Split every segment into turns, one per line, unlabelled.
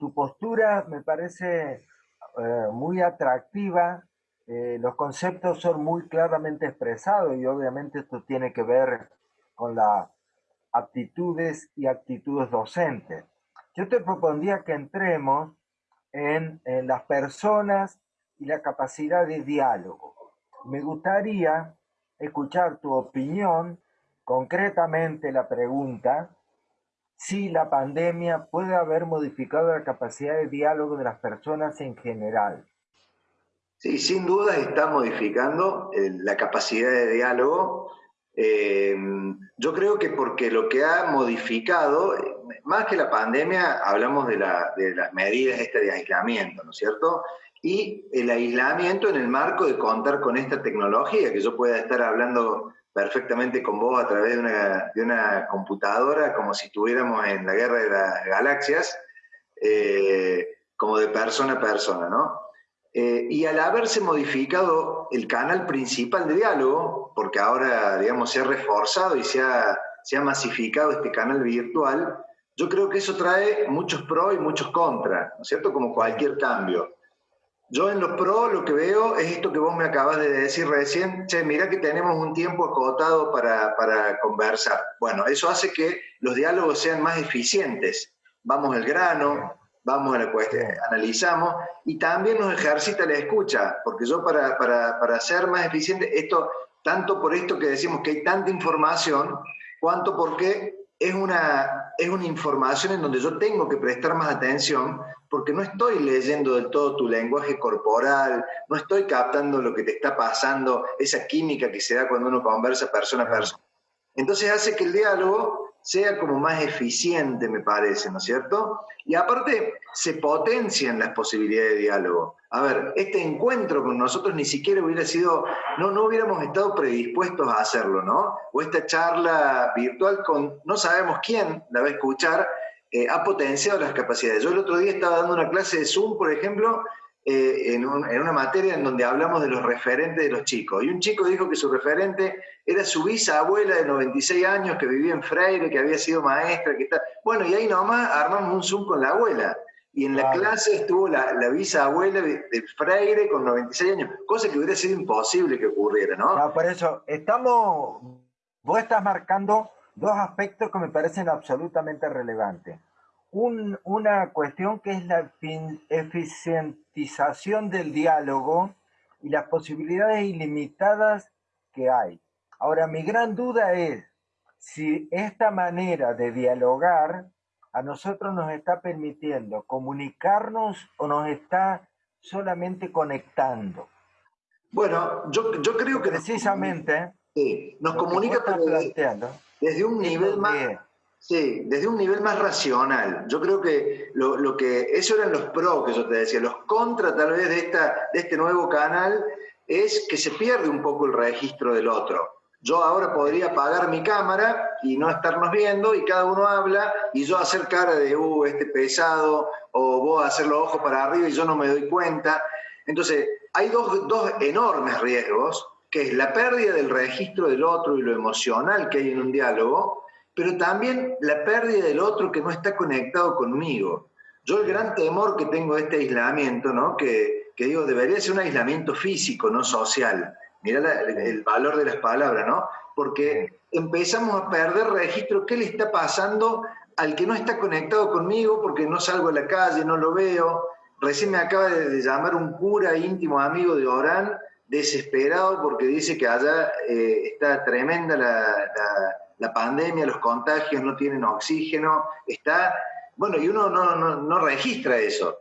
tu postura me parece eh, muy atractiva, eh, los conceptos son muy claramente expresados y obviamente esto tiene que ver con las aptitudes y actitudes docentes. Yo te propondría que entremos en, en las personas y la capacidad de diálogo. Me gustaría escuchar tu opinión, concretamente la pregunta, si la pandemia puede haber modificado la capacidad de diálogo de las personas en general.
Sí, sin duda está modificando eh, la capacidad de diálogo. Eh, yo creo que porque lo que ha modificado, más que la pandemia, hablamos de, las medidas este de aislamiento, ¿no es cierto? Y el aislamiento en el marco de contar con esta tecnología, que yo pueda estar hablando perfectamente con vos a través de una, de una computadora, como si estuviéramos en la guerra de las galaxias, eh, como de persona a persona, ¿no? Eh, y al haberse modificado el canal principal de diálogo, porque ahora, digamos, se ha reforzado y se ha, se ha masificado este canal virtual, yo creo que eso trae muchos pros y muchos contras, ¿no es cierto? Como cualquier cambio. Yo en los pros lo que veo es esto que vos me acabas de decir recién, che, mira que tenemos un tiempo acotado para, para conversar. Bueno, eso hace que los diálogos sean más eficientes. Vamos al grano, vamos a la cuestión, analizamos y también nos ejercita la escucha, porque yo para, para, para ser más eficiente, esto, tanto por esto que decimos que hay tanta información, cuanto porque es una, es una información en donde yo tengo que prestar más atención porque no estoy leyendo del todo tu lenguaje corporal, no estoy captando lo que te está pasando, esa química que se da cuando uno conversa persona a persona. Entonces hace que el diálogo sea como más eficiente, me parece, ¿no es cierto? Y aparte se potencian las posibilidades de diálogo. A ver, este encuentro con nosotros ni siquiera hubiera sido, no, no hubiéramos estado predispuestos a hacerlo, ¿no? O esta charla virtual con no sabemos quién la va a escuchar, eh, ha potenciado las capacidades. Yo el otro día estaba dando una clase de Zoom, por ejemplo, eh, en, una materia en donde hablamos de los referentes de los chicos. Y un chico dijo que su referente era su bisabuela de 96 años que vivía en Freire, que había sido maestra, que está... Bueno, y ahí nomás armamos un Zoom con la abuela. Y en la clase estuvo la, bisabuela de, Freire con 96 años, cosa que hubiera sido imposible que ocurriera, ¿no? No,
por eso, estamos, vos estás marcando dos aspectos que me parecen absolutamente relevantes. una cuestión que es la eficientización del diálogo y las posibilidades ilimitadas que hay. Ahora, mi gran duda es si esta manera de dialogar a nosotros nos está permitiendo comunicarnos o nos está solamente conectando.
Bueno, yo, creo que...
Precisamente...
sí, nos comunica planteando desde un nivel más... Sí, desde un nivel más racional. Yo creo que lo, que, eso eran los pros que yo te decía, los contra tal vez de, esta, de este nuevo canal es que se pierde un poco el registro del otro. Yo ahora podría apagar mi cámara y no estarnos viendo y cada uno habla y yo hacer cara de, uh, este pesado, o vos hacer los ojos para arriba y yo no me doy cuenta. Entonces, hay dos, dos enormes riesgos que es la pérdida del registro del otro y lo emocional que hay en un diálogo, pero también la pérdida del otro que no está conectado conmigo. Yo el gran temor que tengo de este aislamiento, ¿no? que, que digo, debería ser un aislamiento físico, no social. Mira el, valor de las palabras, ¿no? Porque empezamos a perder registro, ¿qué le está pasando al que no está conectado conmigo porque no salgo a la calle, no lo veo? Recién me acaba de, llamar un cura íntimo amigo de Orán desesperado porque dice que allá eh, está tremenda la, pandemia, los contagios no tienen oxígeno, está, bueno, y uno no, registra eso.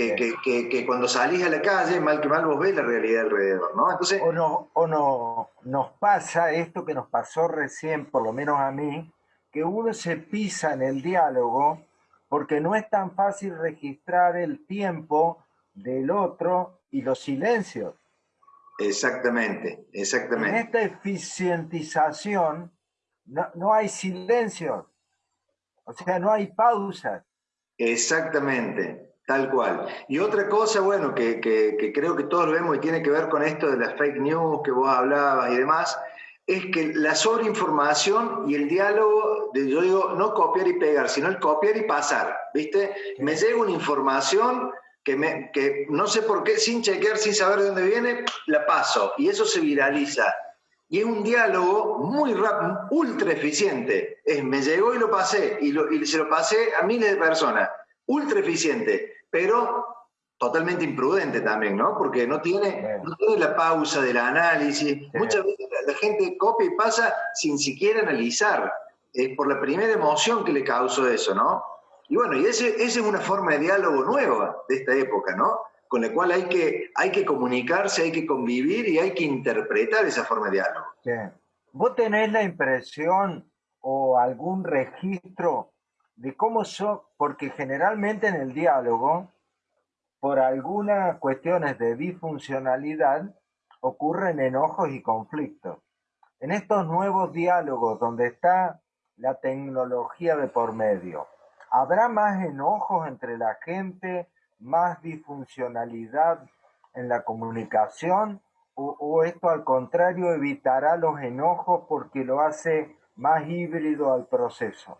Que, que, cuando salís a la calle, mal que mal vos ves la realidad alrededor, ¿no?
Entonces, o no, o no nos pasa esto que nos pasó recién, por lo menos a mí, que uno se pisa en el diálogo porque no es tan fácil registrar el tiempo del otro y los silencios.
Exactamente, exactamente.
En esta eficientización no, hay silencio, o sea, no hay pausas.
Exactamente, tal cual. Y otra cosa, bueno, que, creo que todos lo vemos y tiene que ver con esto de las fake news que vos hablabas y demás, es que la sobreinformación y el diálogo, yo digo, no copiar y pegar, sino el copiar y pasar, ¿viste? Me llega una información que, me, que no sé por qué, sin chequear, sin saber de dónde viene, la paso, y eso se viraliza. Y es un diálogo muy rápido, ultra eficiente. Es, me llegó y lo pasé, y, y se lo pasé a miles de personas. Ultra eficiente, pero totalmente imprudente también, ¿no? Porque no tiene, no tiene la pausa del análisis. Muchas veces la, gente copia y pasa sin siquiera analizar. Es por la primera emoción que le causó eso, ¿no? Y bueno, y esa es una forma de diálogo nueva de esta época, ¿no? Con la cual hay que, hay que comunicarse, hay que convivir y hay que interpretar esa forma de diálogo.
¿Vos tenés la impresión o algún registro de cómo son, porque generalmente en el diálogo por algunas cuestiones de disfuncionalidad ocurren enojos y conflictos. En estos nuevos diálogos donde está la tecnología de por medio, ¿habrá más enojos entre la gente, más disfuncionalidad en la comunicación o, o esto al contrario evitará los enojos porque lo hace más híbrido al proceso?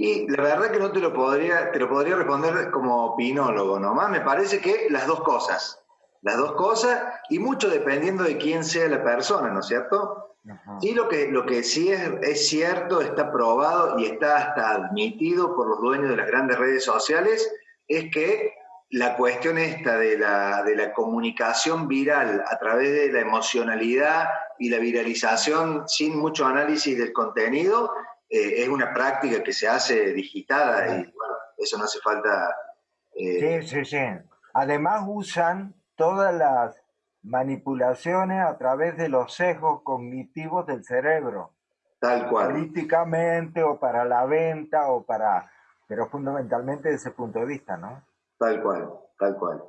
Y la verdad que no te lo podría, te lo podría responder como opinólogo nomás. Me parece que las dos cosas. Las dos cosas, y mucho dependiendo de quién sea la persona, ¿no es cierto? Sí, lo que, lo que sí es, es cierto, está probado y está hasta admitido por los dueños de las grandes redes sociales, es que la cuestión esta de la, de la comunicación viral a través de la emocionalidad y la viralización sin mucho análisis del contenido eh, es una práctica que se hace digitada y bueno, eso no hace falta...
Eh, sí, sí, sí. Además usan todas las manipulaciones a través de los sesgos cognitivos del cerebro.
Tal cual.
Políticamente o para la venta o para... pero fundamentalmente desde ese punto de vista, ¿no?
Tal cual, tal cual.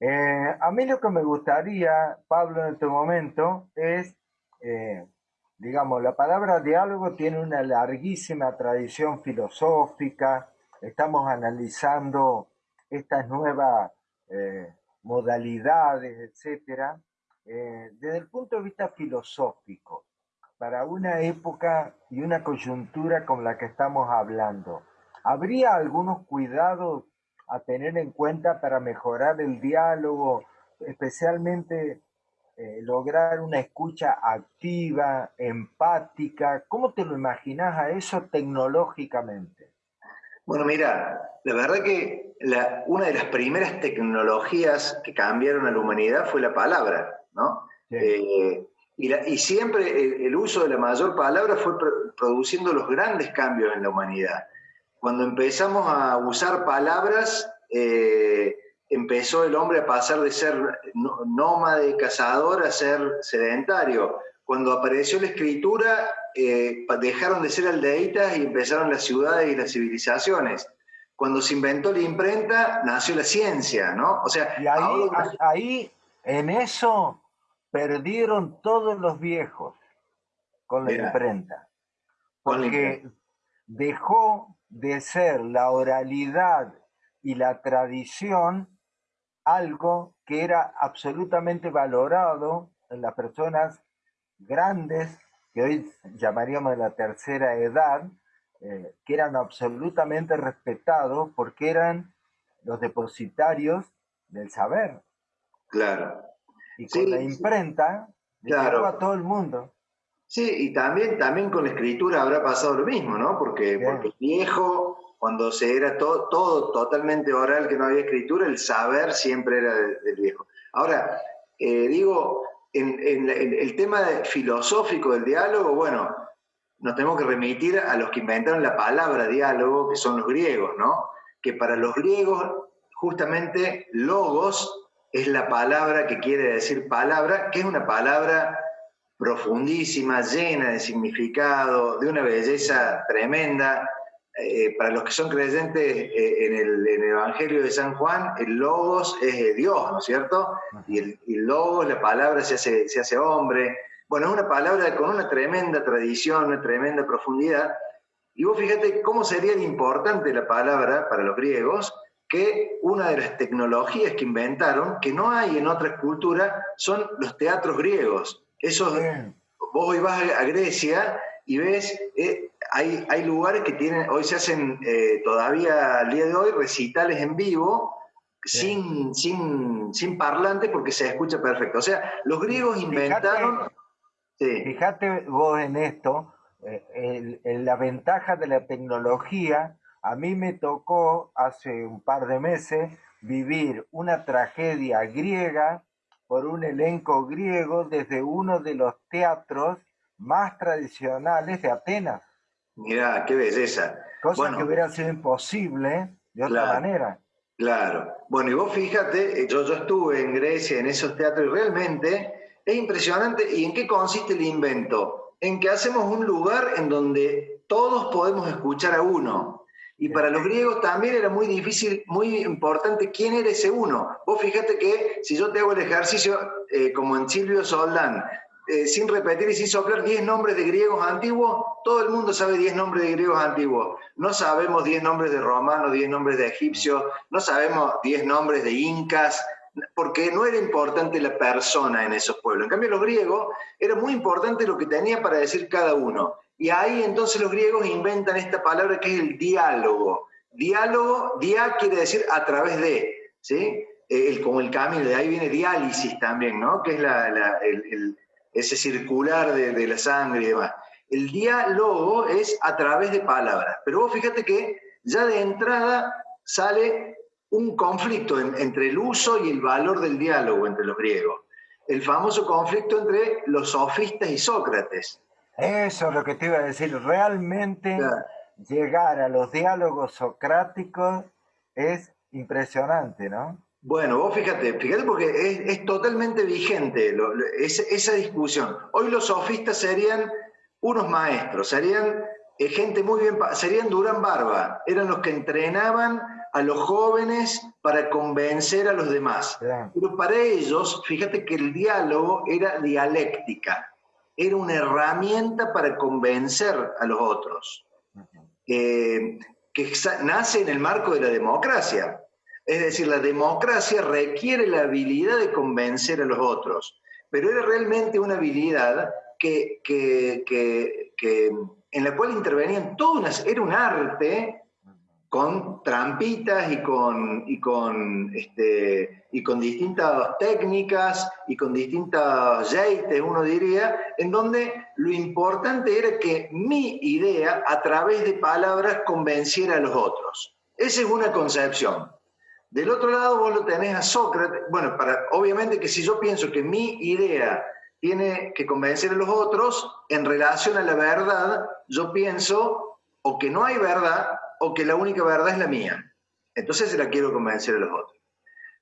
Eh, a mí lo que me gustaría, Pablo, en este momento es digamos, la palabra diálogo tiene una larguísima tradición filosófica, estamos analizando estas nuevas eh, modalidades, etcétera, eh, desde el punto de vista filosófico, para una época y una coyuntura con la que estamos hablando, ¿habría algunos cuidados a tener en cuenta para mejorar el diálogo, especialmente eh, lograr una escucha activa, empática. ¿Cómo te lo imaginas a eso tecnológicamente?
Bueno, mira, la verdad que una de las primeras tecnologías que cambiaron a la humanidad fue la palabra, ¿no? Eh, y, siempre el, uso de la mayor palabra fue produciendo los grandes cambios en la humanidad. Cuando empezamos a usar palabras, eh, empezó el hombre a pasar de ser nómade, cazador, a ser sedentario. Cuando apareció la escritura, eh, dejaron de ser aldeitas y empezaron las ciudades y las civilizaciones. Cuando se inventó la imprenta, nació la ciencia, ¿no?
O sea, y ahí, ahí en eso perdieron todos los viejos con la imprenta. Porque dejó de ser la oralidad y la tradición algo que era absolutamente valorado en las personas grandes, que hoy llamaríamos de la tercera edad, eh, que eran absolutamente respetados porque eran los depositarios del saber.
Claro.
Y con la imprenta, claro. a todo el mundo.
Sí, y también, también con la escritura habrá pasado lo mismo, ¿no? Porque, porque viejo cuando se era todo, todo totalmente oral, que no había escritura, el saber siempre era del, viejo. Ahora, eh, digo, en, el tema filosófico del diálogo, bueno, nos tenemos que remitir a los que inventaron la palabra diálogo, que son los griegos, ¿no? Que para los griegos, justamente, logos es la palabra que quiere decir palabra, que es una palabra profundísima, llena de significado, de una belleza tremenda, eh, para los que son creyentes eh, en, el, Evangelio de San Juan, el logos es Dios, ¿no es cierto? Y el, logos, la palabra se hace, se hace hombre. Bueno, es una palabra con una tremenda tradición, una tremenda profundidad. Y vos fíjate cómo sería importante la palabra para los griegos, que una de las tecnologías que inventaron, que no hay en otras culturas, son los teatros griegos. Esos vos hoy vas a Grecia y ves, eh, hay, hay lugares que tienen, hoy se hacen eh, todavía al día de hoy recitales en vivo, sin, sin, sin parlante porque se escucha perfecto. O sea, los griegos inventaron...
Fíjate, vos en esto, en la ventaja de la tecnología, a mí me tocó hace un par de meses vivir una tragedia griega por un elenco griego desde uno de los teatros más tradicionales de Atenas.
Mira, qué belleza.
Cosa que hubiera sido imposible de otra manera.
Claro. Bueno, y vos fíjate, eh, yo, yo estuve en Grecia, en esos teatros, y realmente es impresionante. ¿Y en qué consiste el invento? En que hacemos un lugar en donde todos podemos escuchar a uno. Y para los griegos también era muy difícil, muy importante quién era ese uno. Vos fíjate que si yo te hago el ejercicio, eh, como en Silvio Soldán, eh, sin repetir y sin soplar 10 nombres de griegos antiguos, todo el mundo sabe 10 nombres de griegos antiguos. No sabemos 10 nombres de romanos, 10 nombres de egipcios, no sabemos 10 nombres de incas, porque no era importante la persona en esos pueblos. En cambio, los griegos era muy importante lo que tenía para decir cada uno. Y ahí entonces los griegos inventan esta palabra que es el diálogo. Diálogo, dia quiere decir a través de, ¿sí? El, como el camino, de ahí viene diálisis también, ¿no? Que es ese circular de, la sangre y demás. El diálogo es a través de palabras. Pero vos fíjate que ya de entrada sale un conflicto entre el uso y el valor del diálogo entre los griegos. El famoso conflicto entre los sofistas y Sócrates.
Eso es lo que te iba a decir. Realmente llegar a los diálogos socráticos es impresionante, ¿no?
Bueno, vos fíjate, fíjate porque es, totalmente vigente esa discusión. Hoy los sofistas serían unos maestros, serían eh, gente muy bien, serían Durán Barba, eran los que entrenaban a los jóvenes para convencer a los demás. Pero para ellos, fíjate que el diálogo era dialéctica era una herramienta para convencer a los otros, eh, que nace en el marco de la democracia. Es decir, la democracia requiere la habilidad de convencer a los otros, pero era realmente una habilidad que, en la cual intervenían todas, era un arte con trampitas y con, y con, este, y con distintas técnicas y con distintas jeites, uno diría, en donde lo importante era que mi idea a través de palabras convenciera a los otros. Esa es una concepción. Del otro lado vos lo tenés a Sócrates, bueno, para, obviamente que si yo pienso que mi idea tiene que convencer a los otros, en relación a la verdad, yo pienso o que no hay verdad o que la única verdad es la mía. Entonces se la quiero convencer a los otros.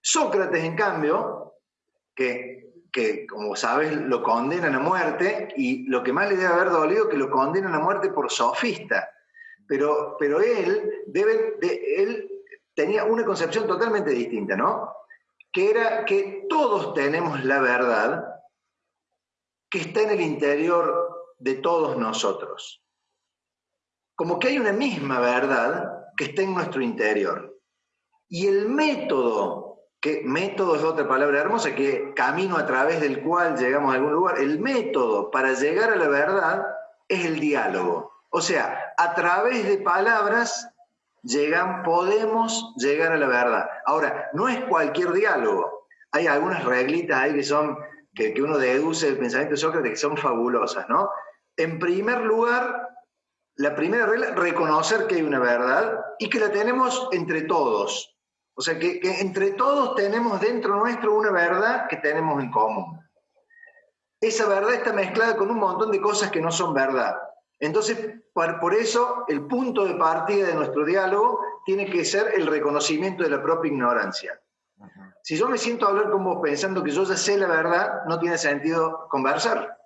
Sócrates, en cambio, que, que como sabes lo condenan a muerte, y lo que más le debe haber dolido que lo condenan a muerte por sofista. Pero, pero él, debe, de, él tenía una concepción totalmente distinta, ¿no? Que era que todos tenemos la verdad que está en el interior de todos nosotros como que hay una misma verdad que está en nuestro interior. Y el método, que método es otra palabra hermosa, que camino a través del cual llegamos a algún lugar, el método para llegar a la verdad es el diálogo. O sea, a través de palabras llegan, podemos llegar a la verdad. Ahora, no es cualquier diálogo. Hay algunas reglitas ahí que son, que, que uno deduce del pensamiento de Sócrates que son fabulosas, ¿no? En primer lugar, la primera regla, reconocer que hay una verdad y que la tenemos entre todos. O sea, que, entre todos tenemos dentro nuestro una verdad que tenemos en común. Esa verdad está mezclada con un montón de cosas que no son verdad. Entonces, por, eso, el punto de partida de nuestro diálogo tiene que ser el reconocimiento de la propia ignorancia. Si yo me siento a hablar con vos pensando que yo ya sé la verdad, no tiene sentido conversar,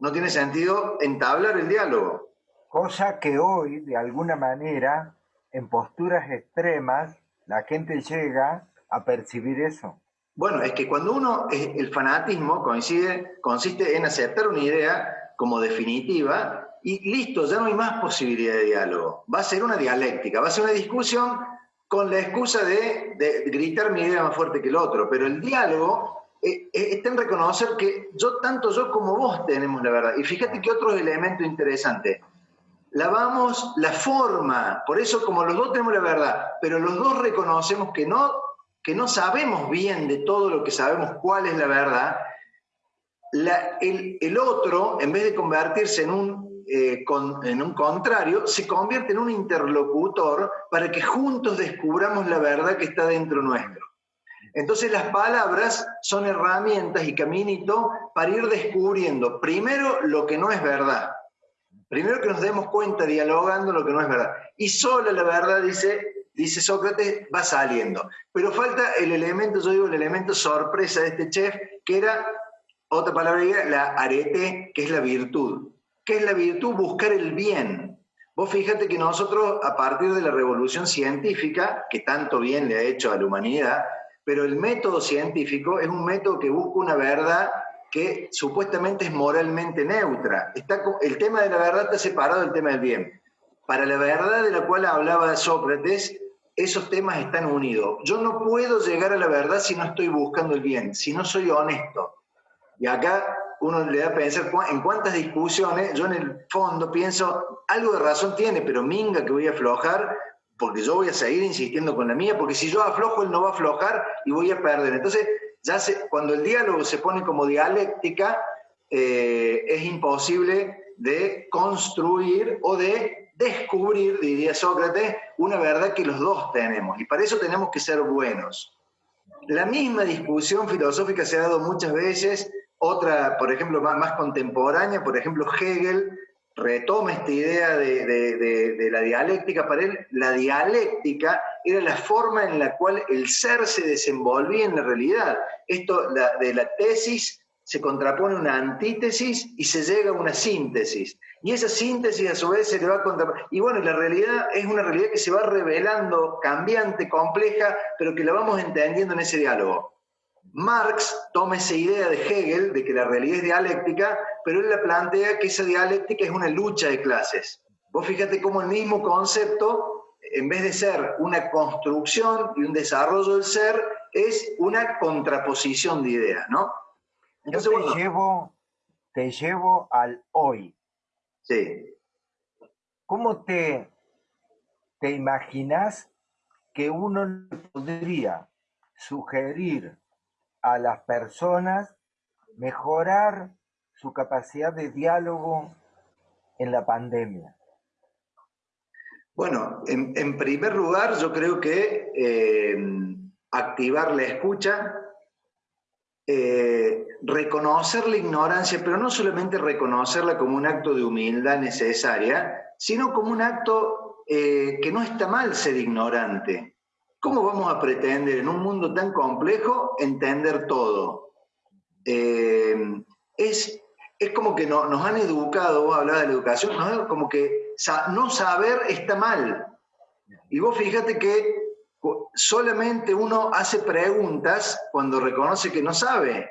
no tiene sentido entablar el diálogo.
Cosa que hoy, de alguna manera, en posturas extremas, la gente llega a percibir eso.
Bueno, es que cuando uno, el fanatismo coincide, consiste en aceptar una idea como definitiva y listo, ya no hay más posibilidad de diálogo. Va a ser una dialéctica, va a ser una discusión con la excusa de, gritar mi idea más fuerte que el otro, pero el diálogo eh, eh, está en reconocer que yo, tanto yo como vos tenemos la verdad. Y fíjate que otro elemento interesante. Lavamos la forma, por eso como los dos tenemos la verdad, pero los dos reconocemos que no, que no sabemos bien de todo lo que sabemos cuál es la verdad, el, otro, en vez de convertirse en un, eh, en un contrario, se convierte en un interlocutor para que juntos descubramos la verdad que está dentro nuestro. Entonces las palabras son herramientas y caminito para ir descubriendo primero lo que no es verdad. Primero que nos demos cuenta dialogando lo que no es verdad. Y solo la verdad, dice, dice Sócrates, va saliendo. Pero falta el elemento, yo digo, el elemento sorpresa de este chef, que era, otra palabra, la arete, que es la virtud. ¿Qué es la virtud? Buscar el bien. Vos fíjate que nosotros, a partir de la revolución científica, que tanto bien le ha hecho a la humanidad, pero el método científico es un método que busca una verdad que supuestamente es moralmente neutra. Está, el tema de la verdad está separado del tema del bien. Para la verdad de la cual hablaba Sócrates, esos temas están unidos. Yo no puedo llegar a la verdad si no estoy buscando el bien, si no soy honesto. Y acá uno le da a pensar en cuántas discusiones, yo en el fondo pienso, algo de razón tiene, pero minga que voy a aflojar, porque yo voy a seguir insistiendo con la mía, porque si yo aflojo, él no va a aflojar y voy a perder. Entonces, cuando el diálogo se pone como dialéctica, eh, es imposible de construir o de descubrir, diría Sócrates, una verdad que los dos tenemos. Y para eso tenemos que ser buenos. La misma discusión filosófica se ha dado muchas veces, otra, por ejemplo, más contemporánea, por ejemplo, Hegel retoma esta idea de, la dialéctica, para él la dialéctica era la forma en la cual el ser se desenvolvía en la realidad. Esto de la tesis se contrapone una antítesis y se llega a una síntesis. Y esa síntesis a su vez se le va a contraponer. Y bueno, la realidad es una realidad que se va revelando, cambiante, compleja, pero que la vamos entendiendo en ese diálogo. Marx toma esa idea de Hegel, de que la realidad es dialéctica, pero él la plantea que esa dialéctica es una lucha de clases. Vos fíjate cómo el mismo concepto, en vez de ser una construcción y un desarrollo del ser, es una contraposición de ideas, ¿no?
Entonces, Yo te, llevo, te llevo al hoy.
Sí.
¿Cómo te, te imaginas que uno podría sugerir a las personas mejorar su capacidad de diálogo en la pandemia?
Bueno, en, primer lugar, yo creo que eh, activar la escucha, eh, reconocer la ignorancia, pero no solamente reconocerla como un acto de humildad necesaria, sino como un acto eh, que no está mal ser ignorante. ¿Cómo vamos a pretender en un mundo tan complejo entender todo? Es, es como que nos han educado, vos hablabas de la educación, como que no saber está mal. Y vos fíjate que solamente uno hace preguntas cuando reconoce que no sabe.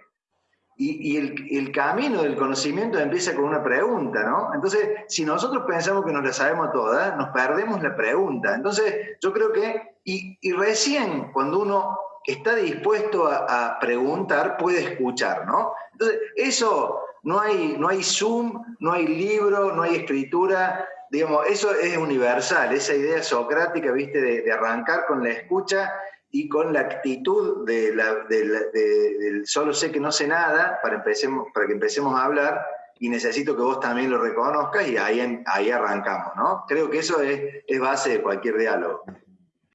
Y, el, camino del conocimiento empieza con una pregunta, ¿no? Entonces, si nosotros pensamos que nos la sabemos todas, nos perdemos la pregunta. Entonces, yo creo que, y, recién cuando uno está dispuesto a, preguntar, puede escuchar, ¿no? Entonces, eso, no hay, no hay Zoom, no hay libro, no hay escritura, digamos, eso es universal, esa idea socrática, viste, de arrancar con la escucha y con la actitud de del solo sé que no sé nada para, empecemos, para que empecemos a hablar y necesito que vos también lo reconozcas y ahí, ahí arrancamos, ¿no? Creo que eso es, es base de cualquier diálogo.